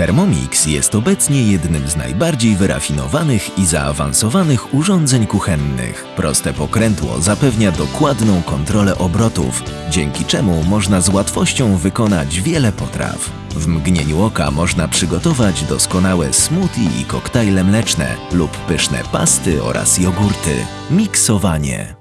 Thermomix jest obecnie jednym z najbardziej wyrafinowanych i zaawansowanych urządzeń kuchennych. Proste pokrętło zapewnia dokładną kontrolę obrotów, dzięki czemu można z łatwością wykonać wiele potraw. W mgnieniu oka można przygotować doskonałe smoothie i koktajle mleczne lub pyszne pasty oraz jogurty. Miksowanie.